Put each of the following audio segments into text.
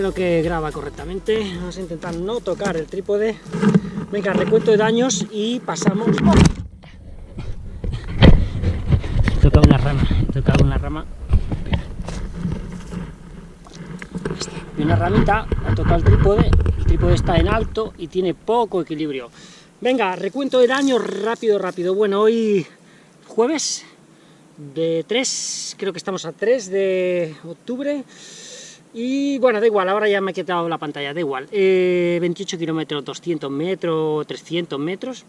Creo que graba correctamente. Vamos a intentar no tocar el trípode. Venga, recuento de daños y pasamos... ¡Oh! He tocado una rama, he tocado una rama. Y una ramita, ha tocado el trípode, el trípode está en alto y tiene poco equilibrio. Venga, recuento de daños rápido, rápido. Bueno, hoy jueves de 3, creo que estamos a 3 de octubre. Y bueno, da igual, ahora ya me he quitado la pantalla, da igual. 28 kilómetros, 200 metros, 300 metros.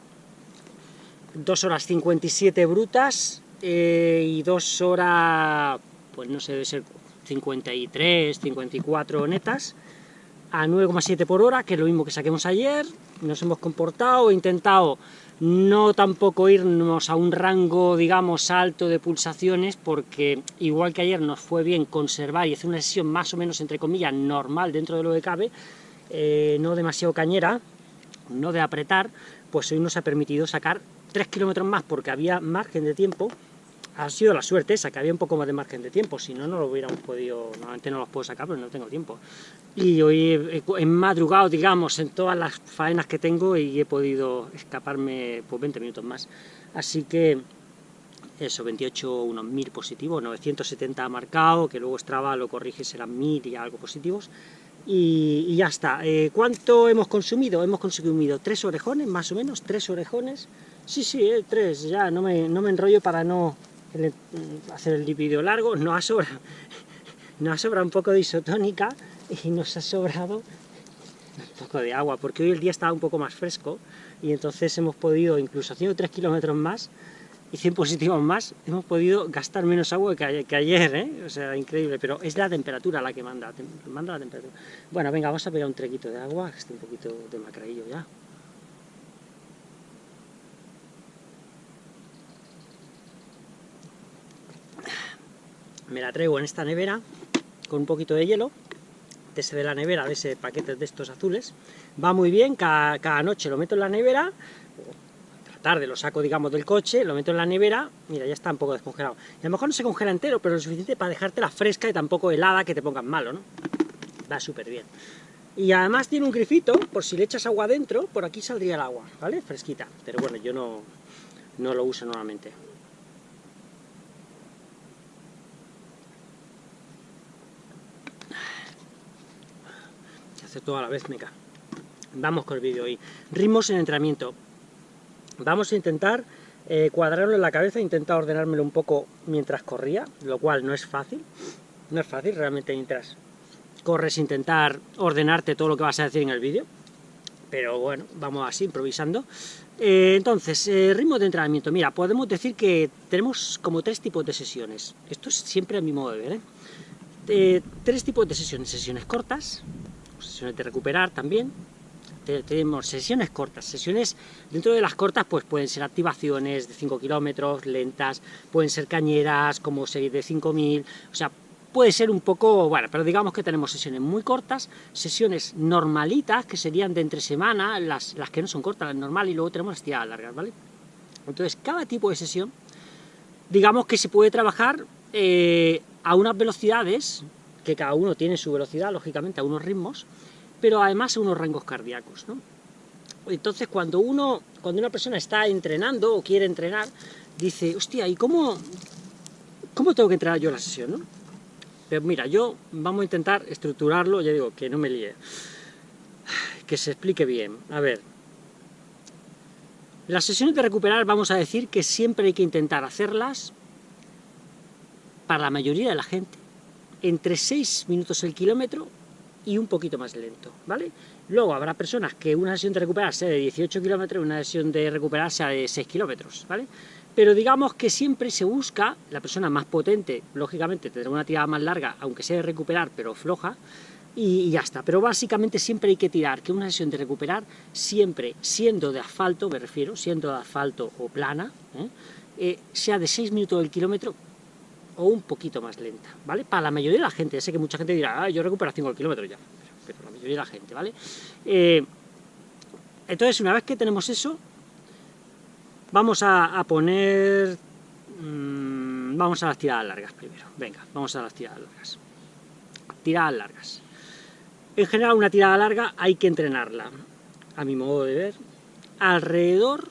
2 horas 57 brutas eh, y 2 horas, pues no sé, debe ser 53, 54 netas a 9,7 por hora, que es lo mismo que saquemos ayer, nos hemos comportado, he intentado no tampoco irnos a un rango, digamos, alto de pulsaciones, porque igual que ayer nos fue bien conservar y hacer una sesión más o menos, entre comillas, normal dentro de lo que cabe, eh, no demasiado cañera, no de apretar, pues hoy nos ha permitido sacar 3 kilómetros más porque había margen de tiempo, ha sido la suerte esa, que había un poco más de margen de tiempo, si no, no lo hubiéramos podido, normalmente no los puedo sacar, pero no tengo tiempo. Y hoy he, madrugado, digamos, en todas las faenas que tengo y he podido escaparme por 20 minutos más. Así que, eso, 28, unos 1000 positivos, 970 ha marcado, que luego Strava lo corrige, serán 1000 y algo positivos. Y, ya está. Eh, ¿Cuánto hemos consumido? Hemos consumido tres orejones, más o menos, tres orejones. Sí, sí, eh, tres, ya, no me, no me enrollo para no hacer el vídeo largo, no ha sobrado, nos ha sobrado un poco de isotónica y nos ha sobrado un poco de agua, porque hoy el día estaba un poco más fresco y entonces hemos podido, incluso haciendo 3 kilómetros más y 100 positivos más, hemos podido gastar menos agua que ayer, ¿eh? o sea, increíble, pero es la temperatura la que manda, manda la temperatura. Bueno, venga, vamos a pegar un trequito de agua, que un poquito de macraillo ya. Me la traigo en esta nevera con un poquito de hielo, te se ve la nevera de ese paquete de estos azules, va muy bien, cada, noche lo meto en la nevera, tarde lo saco, digamos, del coche, lo meto en la nevera, mira, ya está un poco descongelado. Y a lo mejor no se congela entero, pero lo suficiente para dejártela fresca y tampoco helada que te pongan malo, ¿no? Va súper bien. Y además tiene un grifito, por si le echas agua dentro, por aquí saldría el agua, ¿vale? Fresquita. Pero bueno, yo no, no lo uso normalmente. Hace toda la vez, meca. Vamos con el vídeo hoy. Ritmos en entrenamiento. Vamos a intentar eh, cuadrarlo en la cabeza, intentar ordenármelo un poco mientras corría, lo cual no es fácil. No es fácil realmente mientras corres intentar ordenarte todo lo que vas a decir en el vídeo. Pero bueno, vamos así, improvisando. Eh, entonces, eh, ritmo de entrenamiento. Mira, podemos decir que tenemos como tres tipos de sesiones. Esto es siempre a mi modo de ver, tres tipos de sesiones. Sesiones cortas, sesiones de recuperar también, tenemos sesiones cortas, sesiones dentro de las cortas pues pueden ser activaciones de 5 kilómetros, lentas, pueden ser cañeras como series de 5000, o sea, puede ser un poco, bueno, pero digamos que tenemos sesiones muy cortas, sesiones normalitas, que serían de entre semana, las, las que no son cortas, las normales, y luego tenemos las tiradas largas, ¿vale? Entonces, cada tipo de sesión, digamos que se puede trabajar eh, a unas velocidades que cada uno tiene su velocidad, lógicamente, a unos ritmos, pero además a unos rangos cardíacos, ¿no? Entonces, cuando uno, cuando una persona está entrenando o quiere entrenar, dice, hostia, ¿y cómo, cómo tengo que entrenar yo la sesión, no? Pero mira, yo vamos a intentar estructurarlo, ya digo, que no me líe, que se explique bien. A ver, las sesiones de recuperar vamos a decir que siempre hay que intentar hacerlas para la mayoría de la gente entre 6 minutos el kilómetro y un poquito más lento, ¿vale? Luego habrá personas que una sesión de recuperar sea de 18 kilómetros una sesión de recuperar sea de 6 kilómetros, ¿vale? Pero digamos que siempre se busca, la persona más potente, lógicamente tendrá una tirada más larga, aunque sea de recuperar, pero floja, y, ya está. Pero básicamente siempre hay que tirar que una sesión de recuperar, siempre siendo de asfalto, me refiero, siendo de asfalto o plana, ¿eh? Eh, sea de 6 minutos el kilómetro, o un poquito más lenta, ¿vale? Para la mayoría de la gente, sé que mucha gente dirá, ah, yo recupero 5 kilómetros ya, pero, la mayoría de la gente, ¿vale? Eh, entonces, una vez que tenemos eso, vamos a, poner... Mm, vamos a las tiradas largas primero, venga, vamos a las tiradas largas. Tiradas largas. En general, una tirada larga hay que entrenarla, a mi modo de ver, alrededor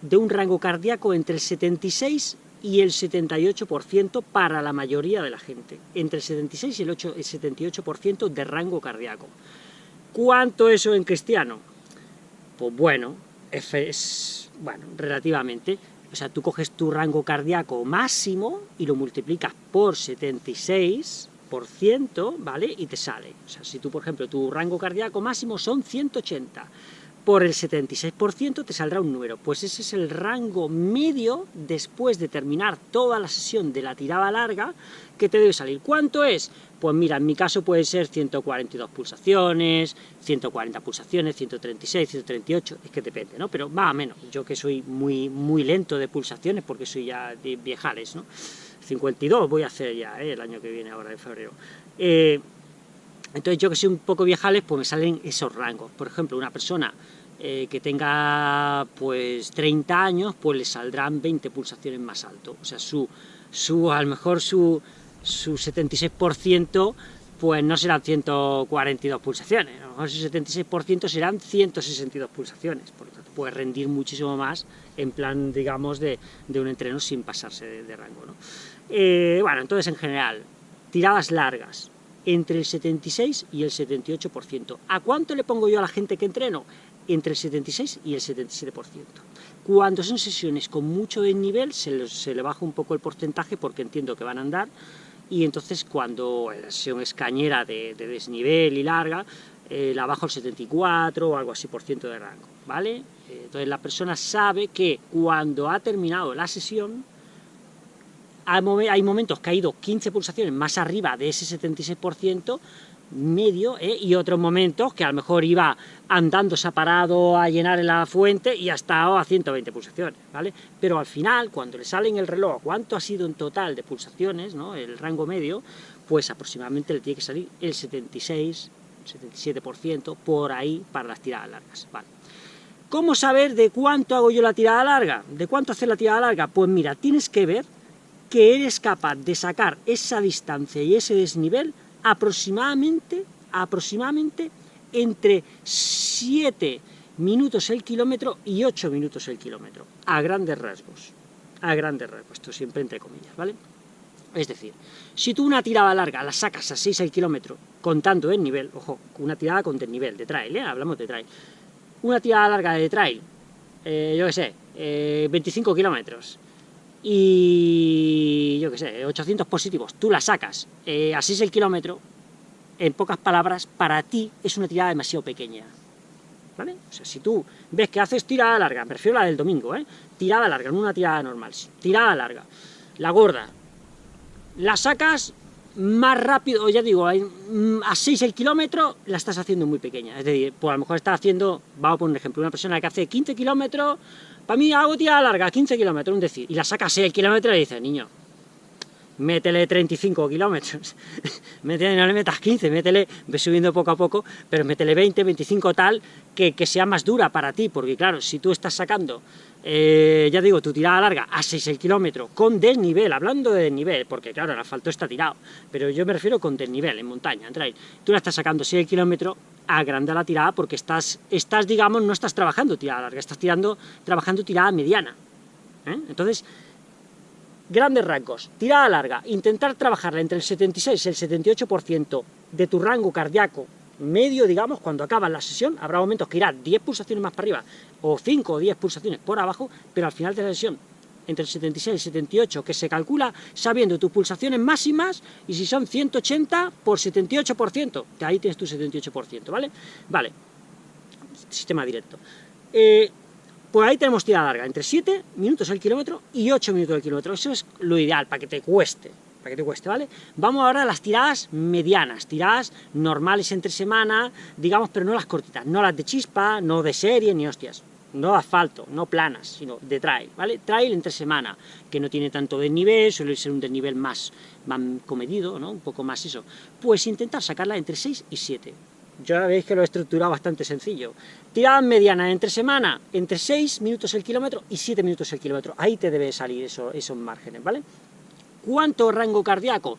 de un rango cardíaco entre el 76 y el 78% para la mayoría de la gente, entre el 76 y el, 8, el 78% de rango cardíaco. ¿Cuánto eso en cristiano? Pues bueno, es, bueno, relativamente, o sea, tú coges tu rango cardíaco máximo y lo multiplicas por 76%, ¿vale? Y te sale. O sea, si tú, por ejemplo, tu rango cardíaco máximo son 180, por el 76% te saldrá un número. Pues ese es el rango medio después de terminar toda la sesión de la tirada larga que te debe salir. ¿Cuánto es? Pues mira, en mi caso puede ser 142 pulsaciones, 140 pulsaciones, 136, 138, es que depende, ¿no? Pero más o menos, yo que soy muy, muy lento de pulsaciones porque soy ya de viejales, ¿no? 52 voy a hacer ya, ¿eh? el año que viene, ahora en febrero. Eh, entonces yo que soy un poco viejales, pues me salen esos rangos. Por ejemplo, una persona eh, que tenga pues 30 años, pues le saldrán 20 pulsaciones más alto. O sea, su, su a lo mejor su, su 76% pues no serán 142 pulsaciones, a lo mejor su 76% serán 162 pulsaciones, por lo tanto puede rendir muchísimo más en plan, digamos, de, de un entreno sin pasarse de, rango. ¿no? Eh, bueno, entonces en general, tiradas largas, entre el 76 y el 78%. ¿A cuánto le pongo yo a la gente que entreno? Entre el 76 y el 77%. Cuando son sesiones con mucho desnivel, se, se le baja un poco el porcentaje porque entiendo que van a andar, y entonces cuando la sesión es cañera de, desnivel y larga, eh, la bajo el 74 o algo así por ciento de rango, ¿vale? Eh, entonces la persona sabe que cuando ha terminado la sesión, hay momentos que ha ido 15 pulsaciones más arriba de ese 76% medio, ¿eh? y otros momentos que a lo mejor iba andando, se ha parado a llenar la fuente y ha estado a 120 pulsaciones, ¿vale? Pero al final, cuando le sale en el reloj cuánto ha sido en total de pulsaciones, ¿no? el rango medio, pues aproximadamente le tiene que salir el 76, 77% por ahí para las tiradas largas. ¿Cómo saber de cuánto hago yo la tirada larga? ¿De cuánto hacer la tirada larga? Pues mira, tienes que ver que eres capaz de sacar esa distancia y ese desnivel aproximadamente, aproximadamente entre 7 minutos el kilómetro y 8 minutos el kilómetro, a grandes rasgos, a grandes rasgos, esto siempre entre comillas, ¿vale? Es decir, si tú una tirada larga la sacas a 6 el kilómetro, contando el nivel, ojo, una tirada con nivel de trail, ¿eh? hablamos de trail, una tirada larga de trail, eh, yo qué sé, 25 eh, kilómetros, y yo qué sé, 800 positivos, tú la sacas eh, así el kilómetro, en pocas palabras, para ti es una tirada demasiado pequeña. ¿Vale? O sea, si tú ves que haces tirada larga, prefiero la del domingo, ¿eh? Tirada larga, no una tirada normal, tirada larga, la gorda, la sacas más rápido, ya digo, mm, a 6 el kilómetro, la estás haciendo muy pequeña. Es decir, pues a lo mejor estás haciendo, vamos a poner un ejemplo, una persona que hace 15 kilómetros, para mí hago tirada larga, 15 kilómetros, un decir, y la saca a 6 el kilómetro y dice, niño, métele 35 kilómetros, métele, no le metas 15, métele, ve subiendo poco a poco, pero métele 20, 25 tal, que, que sea más dura para ti, porque claro, si tú estás sacando eh, ya digo, tu tirada larga a 6 el kilómetro, con desnivel, hablando de desnivel, porque claro, el asfalto está tirado, pero yo me refiero con desnivel, en montaña, en trail, tú la estás sacando 6 el kilómetro, agranda la tirada porque estás, estás, digamos, no estás trabajando tirada larga, estás tirando, trabajando tirada mediana, ¿eh? entonces, grandes rangos, tirada larga, intentar trabajarla entre el 76 y el 78% de tu rango cardíaco medio, digamos, cuando acaba la sesión, habrá momentos que irá 10 pulsaciones más para arriba, o 5 o 10 pulsaciones por abajo, pero al final de la sesión, entre el 76 y el 78, que se calcula sabiendo tus pulsaciones máximas, y si son 180 por 78%, de ahí tienes tu 78%, ¿vale? Vale, sistema directo. Eh, pues ahí tenemos tirada larga, entre 7 minutos al kilómetro y 8 minutos al kilómetro, eso es lo ideal, para que te cueste, para que te cueste, ¿vale? Vamos ahora a las tiradas medianas, tiradas normales entre semana, digamos, pero no las cortitas, no las de chispa, no de serie, ni hostias, no asfalto, no planas, sino de trail, ¿vale? Trail entre semana, que no tiene tanto desnivel, suele ser un desnivel más, más comedido, ¿no? Un poco más eso. Pues intentar sacarla entre 6 y 7. Ya veis que lo he estructurado bastante sencillo. Tiradas medianas entre semana, entre 6 minutos el kilómetro y 7 minutos el kilómetro. Ahí te debe salir eso, esos márgenes, ¿vale? ¿Cuánto rango cardíaco?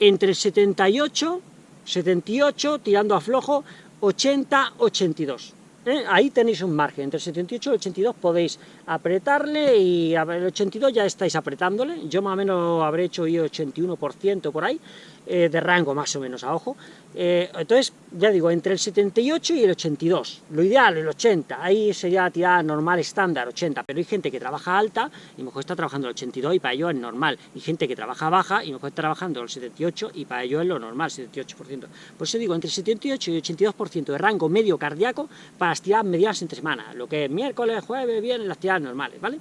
Entre el 78 78, tirando a flojo, 80, 82. ¿eh? Ahí tenéis un margen, entre el 78 y el 82 podéis apretarle y el 82 ya estáis apretándole, yo más o menos habré hecho yo 81% por ahí, eh, de rango más o menos a ojo, eh, entonces, ya digo, entre el 78 y el 82, lo ideal el 80, ahí sería tirada normal estándar, 80, pero hay gente que trabaja alta y mejor está trabajando el 82 y para ello es normal, y gente que trabaja baja y mejor está trabajando el 78 y para ello es lo normal, 78%. Por eso digo, entre el 78 y el 82% de rango medio cardíaco para las tiradas medianas entre semana, lo que es miércoles, jueves, viernes, las tiradas normales, ¿vale?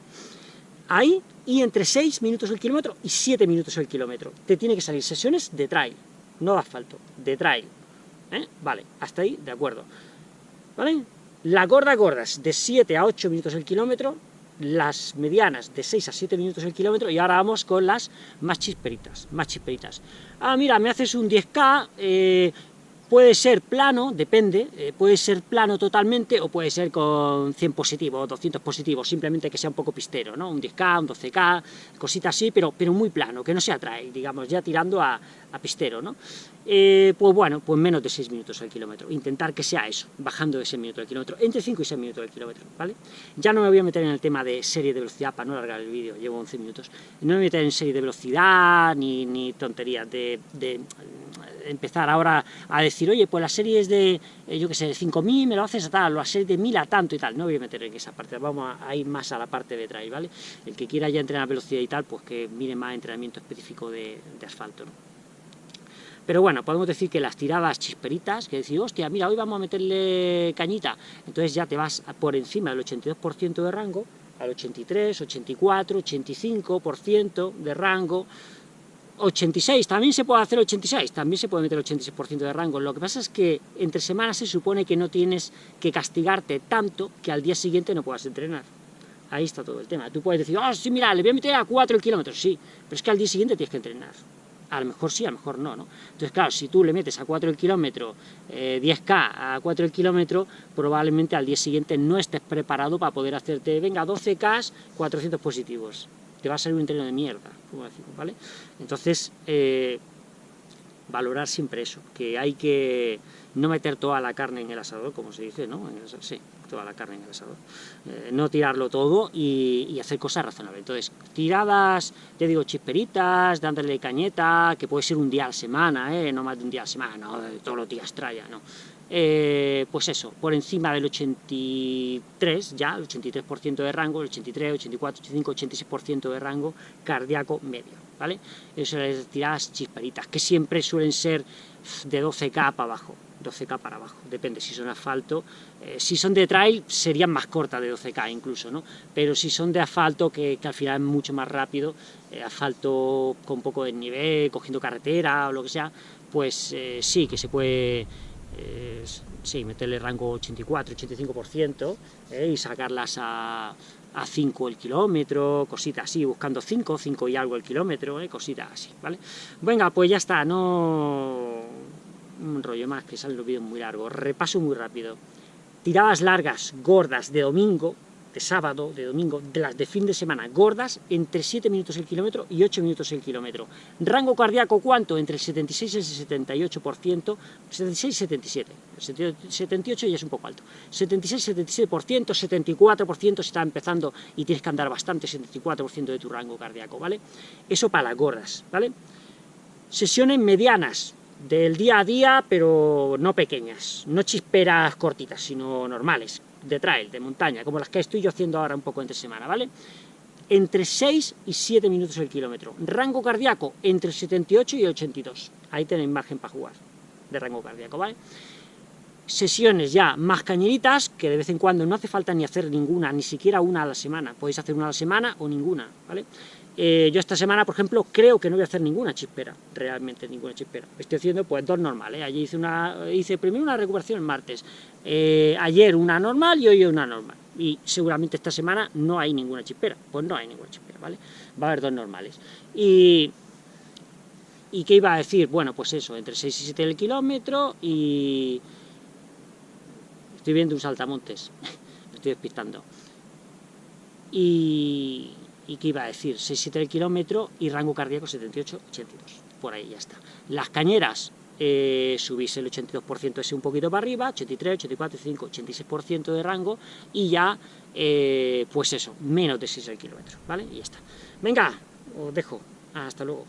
Ahí, y entre 6 minutos el kilómetro y 7 minutos el kilómetro. Te tiene que salir sesiones de trail, no de asfalto, de trail. ¿eh? Vale, hasta ahí, de acuerdo. ¿Vale? Las gordas gordas, de 7 a 8 minutos el kilómetro, las medianas de 6 a 7 minutos el kilómetro, y ahora vamos con las más chisperitas, más chisperitas. Ah, mira, me haces un 10K, eh, Puede ser plano, depende, eh, puede ser plano totalmente o puede ser con 100 positivos, 200 positivos, simplemente que sea un poco pistero, ¿no? Un 10K, un 12K, cositas así, pero, pero muy plano, que no se atrae, digamos, ya tirando a, pistero, ¿no? Eh, pues bueno, pues menos de 6 minutos al kilómetro, intentar que sea eso, bajando de 6 minutos al kilómetro, entre 5 y 6 minutos al kilómetro, ¿vale? Ya no me voy a meter en el tema de serie de velocidad, para no alargar el vídeo, llevo 11 minutos, no me voy a meter en serie de velocidad, ni, ni tonterías de empezar ahora a decir, oye, pues las series de, eh, yo qué sé, de 5.000 me lo haces a tal, o las series de 1.000 a tanto y tal, no voy a meter en esa parte, vamos a, ir más a la parte de trail, ¿vale? El que quiera ya entrenar velocidad y tal, pues que mire más entrenamiento específico de, asfalto. Pero bueno, podemos decir que las tiradas chisperitas, que decir, hostia, mira, hoy vamos a meterle cañita, entonces ya te vas por encima del 82% de rango, al 83, 84, 85% de rango, 86, también se puede hacer 86, también se puede meter 86% de rango, lo que pasa es que entre semanas se supone que no tienes que castigarte tanto que al día siguiente no puedas entrenar. Ahí está todo el tema. Tú puedes decir, ah, sí, mira, le voy a meter a 4 kilómetros, sí, pero es que al día siguiente tienes que entrenar. A lo mejor sí, a lo mejor no, ¿no? Entonces, claro, si tú le metes a 4 el kilómetro, 10K a 4 el kilómetro, probablemente al día siguiente no estés preparado para poder hacerte, venga, 12K, 400 positivos te va a salir un entreno de mierda, como decimos, ¿vale? Entonces, eh, valorar siempre eso, que hay que no meter toda la carne en el asador, como se dice, ¿no? sí, toda la carne en el asador. Eh, no tirarlo todo y, hacer cosas razonables. Entonces, tiradas, te digo, chisperitas, dándole cañeta, que puede ser un día a la semana, ¿eh? No más de un día a la semana, no, todos los días traya, no. Eh, pues eso, por encima del 83 ya, el 83% de rango, el 83, 84, 85, 86% de rango cardíaco medio, ¿vale? Eso es tiradas chisparitas, que siempre suelen ser de 12K para abajo, 12K para abajo, depende si son asfalto, eh, si son de trail serían más cortas de 12K incluso, ¿no? Pero si son de asfalto, que, al final es mucho más rápido, eh, asfalto con poco de nivel, cogiendo carretera o lo que sea, pues sí que se puede eh, sí, meterle rango 84-85% eh, y sacarlas a, a 5 el kilómetro, cositas así, buscando 5, 5 y algo el kilómetro, eh, cositas así, ¿vale? Venga, pues ya está, no... un rollo más, que salen los vídeos muy largos, repaso muy rápido. Tiradas largas, gordas, de domingo, de sábado, de domingo, de las de fin de semana, gordas, entre 7 minutos el kilómetro y 8 minutos el kilómetro. Rango cardíaco, ¿cuánto? Entre el 76 y el 78%, 76 y 77, 78 ya es un poco alto, 76 77%, 74% si está empezando y tienes que andar bastante, 74% de tu rango cardíaco, ¿vale? Eso para las gordas, ¿vale? Sesiones medianas, del día a día, pero no pequeñas, no chisperas cortitas, sino normales, de trail, de montaña, como las que estoy yo haciendo ahora un poco entre semana, ¿vale? Entre 6 y 7 minutos el kilómetro. Rango cardíaco, entre 78 y 82. Ahí tenéis margen para jugar, de rango cardíaco, ¿vale? Sesiones ya más cañeritas, que de vez en cuando no hace falta ni hacer ninguna, ni siquiera una a la semana. Podéis hacer una a la semana o ninguna, ¿vale? Eh, yo esta semana, por ejemplo, creo que no voy a hacer ninguna chispera, realmente ninguna chispera. Estoy haciendo pues dos normales. Allí hice, una, hice primero una recuperación el martes, eh, ayer una normal y hoy una normal. Y seguramente esta semana no hay ninguna chispera. Pues no hay ninguna chispera, ¿vale? Va a haber dos normales. Y, ¿Y qué iba a decir? Bueno, pues eso, entre 6 y 7 el kilómetro y... Estoy viendo un saltamontes, me estoy despistando. Y y qué iba a decir, 6-7 el kilómetro y rango cardíaco 78-82, por ahí ya está. Las cañeras, eh, subís el 82% ese un poquito para arriba, 83, 84, 85, 86% de rango, y ya, eh, pues eso, menos de 6 kilómetros, ¿vale? Y ya está. Venga, os dejo, hasta luego.